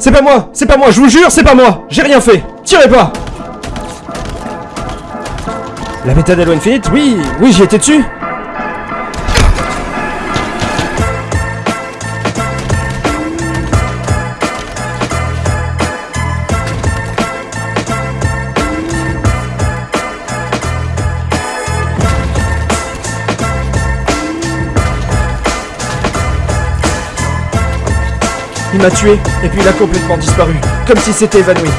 C'est pas moi C'est pas moi, je vous jure, c'est pas moi. J'ai rien fait. Tirez pas. La méthode Halo Infinite Oui, oui, j'y étais dessus Il m'a tué, et puis il a complètement disparu, comme s'il s'était évanoui.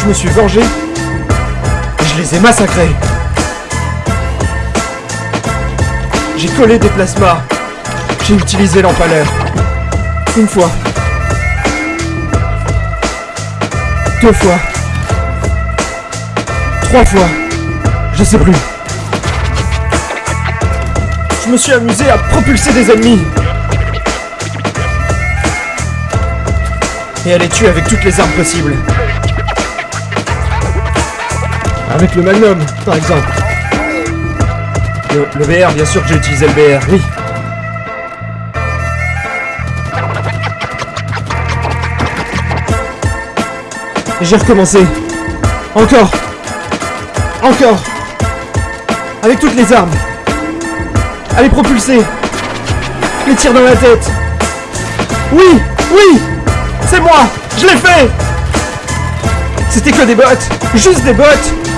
Je me suis vengé, et je les ai massacrés. J'ai collé des plasmas. J'ai utilisé l'empaleur. Une fois. Deux fois. Trois fois. Je sais plus. Je me suis amusé à propulser des ennemis. Et à les tuer avec toutes les armes possibles. Avec le Magnum, par exemple. Le, le BR, bien sûr que j'ai utilisé le BR, oui. Et j'ai recommencé. Encore. Encore. Avec toutes les armes. Les propulser. Les tirs dans la tête. Oui, oui, c'est moi Je l'ai fait. C'était que des bots Juste des bots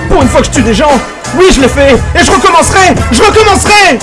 Pour une fois que je tue des gens Oui, je l'ai fait. Et je recommencerai Je recommencerai